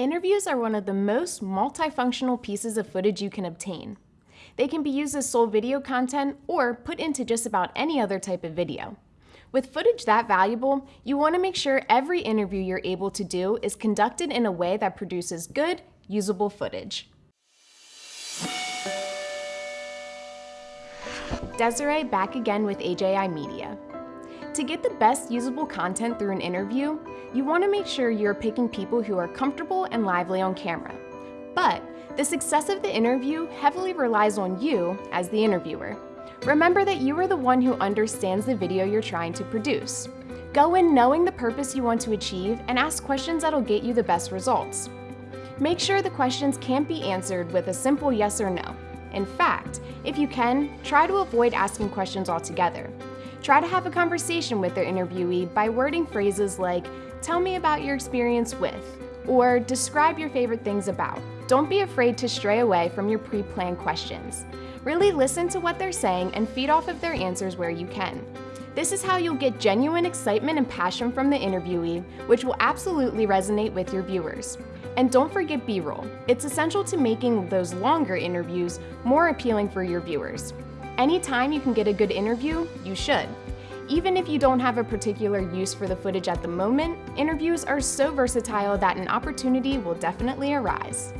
Interviews are one of the most multifunctional pieces of footage you can obtain. They can be used as sole video content or put into just about any other type of video. With footage that valuable, you want to make sure every interview you're able to do is conducted in a way that produces good, usable footage. Desiree back again with AJI Media. To get the best usable content through an interview, you want to make sure you're picking people who are comfortable and lively on camera. But the success of the interview heavily relies on you as the interviewer. Remember that you are the one who understands the video you're trying to produce. Go in knowing the purpose you want to achieve and ask questions that'll get you the best results. Make sure the questions can't be answered with a simple yes or no. In fact, if you can, try to avoid asking questions altogether. Try to have a conversation with their interviewee by wording phrases like, tell me about your experience with, or describe your favorite things about. Don't be afraid to stray away from your pre-planned questions. Really listen to what they're saying and feed off of their answers where you can. This is how you'll get genuine excitement and passion from the interviewee, which will absolutely resonate with your viewers. And don't forget B-roll. It's essential to making those longer interviews more appealing for your viewers. Anytime you can get a good interview, you should. Even if you don't have a particular use for the footage at the moment, interviews are so versatile that an opportunity will definitely arise.